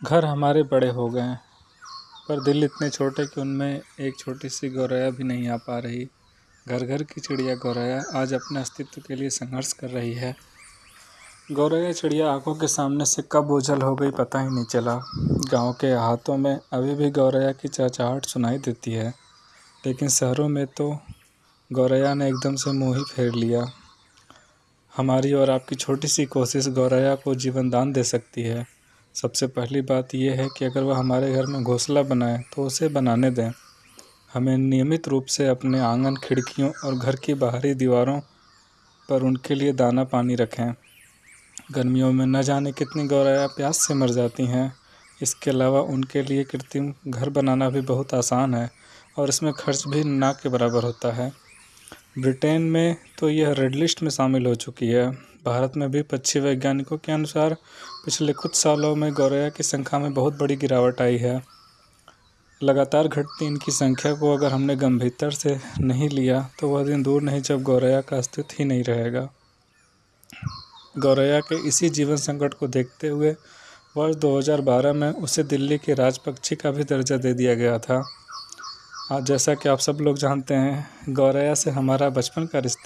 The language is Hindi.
घर हमारे बड़े हो गए हैं, पर दिल इतने छोटे कि उनमें एक छोटी सी गौरैया भी नहीं आ पा रही। घर घर की चिड़िया गौरैया आज अपने अस्तित्व के लिए संघर्ष कर रही है। गौरैया चिड़िया आँखों के सामने से कब ओझल हो गई पता ही नहीं चला। गाँव के हाथों में अभी भी गौरैया की चहचहाहट सुनाई देती है, लेकिन शहरों में तो गौरैया ने एकदम से मुँह ही फेर लिया। हमारी और आपकी छोटी सी कोशिश गौरैया को जीवन दान दे सकती है। सबसे पहली बात यह है कि अगर वह हमारे घर में घोंसला बनाए तो उसे बनाने दें। हमें नियमित रूप से अपने आँगन, खिड़कियों और घर की बाहरी दीवारों पर उनके लिए दाना पानी रखें। गर्मियों में न जाने कितनी गौरैया प्यास से मर जाती हैं। इसके अलावा उनके लिए कृत्रिम घर बनाना भी बहुत आसान है और इसमें खर्च भी ना के बराबर होता है। ब्रिटेन में तो यह रेड लिस्ट में शामिल हो चुकी है। भारत में भी पक्षी वैज्ञानिकों के अनुसार पिछले कुछ सालों में गौरैया की संख्या में बहुत बड़ी गिरावट आई है। लगातार घटती इनकी संख्या को अगर हमने गंभीरता से नहीं लिया तो वह दिन दूर नहीं जब गौरैया का अस्तित्व ही नहीं रहेगा। गौरैया के इसी जीवन संकट को देखते हुए वर्ष 2012 में उसे दिल्ली के राज पक्षी का भी दर्जा दे दिया गया था। आज जैसा कि आप सब लोग जानते हैं, गौरैया से हमारा बचपन का रिश्ता